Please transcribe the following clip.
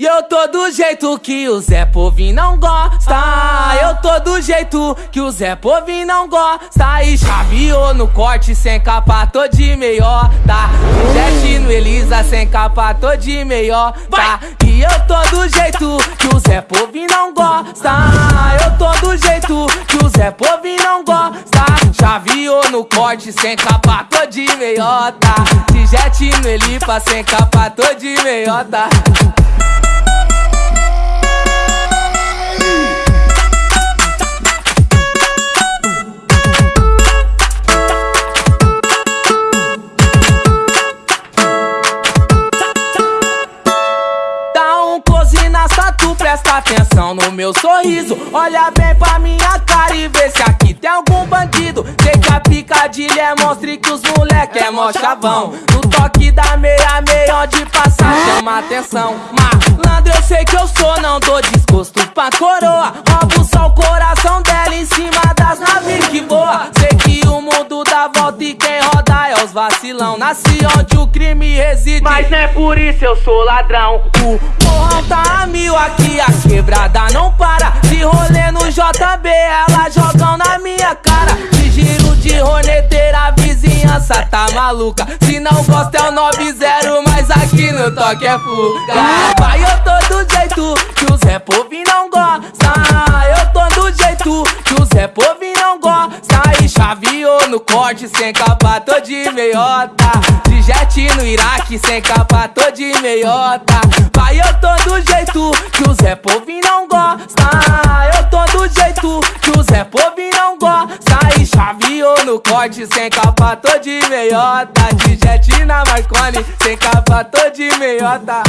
E eu tô do jeito que o Zé Povinho não gosta. Eu tô do jeito que o Zé Povinho não gosta. E chaveou no corte sem capa, tô de meiota. Jet no Elisa sem capa, tô de meiota. E eu tô do jeito que o Zé Povinho não gosta. Eu tô do jeito que o Zé Povinho não gosta. Chaveou no corte sem capa, tô de meiota. De jet no Elipa sem capa, tô de meiota. Presta atenção no meu sorriso. Olha bem pra minha cara e vê se aqui tem algum bandido. Sei que a picadilha é mostre que os moleque é mó chavão. No toque da meia meia onde passar chama atenção. Malandro eu sei que eu sou, não dou desgosto pra coroa. Roubo só o coração dela em cima das os vacilão Nasci onde o crime reside. Mas não é por isso eu sou ladrão. O morrão tá a mil aqui a quebrada não para. De rolê no JB, ela jogam na minha cara. De giro de roneteira, a vizinhança tá maluca. Se não gosta é o 90, mas aqui no toque é fuga. Vai, eu tô do jeito que o Zé Povinho não sem capa, tô de meiota. De jet no Iraque, sem capa, tô de meiota. Vai, eu tô do jeito que o Zé Povinho não gosta. Eu tô do jeito que o Zé Povinho não gosta. E chaveou no corte, sem capa, tô de meiota. De jet na Marconi, sem capa, tô de meiota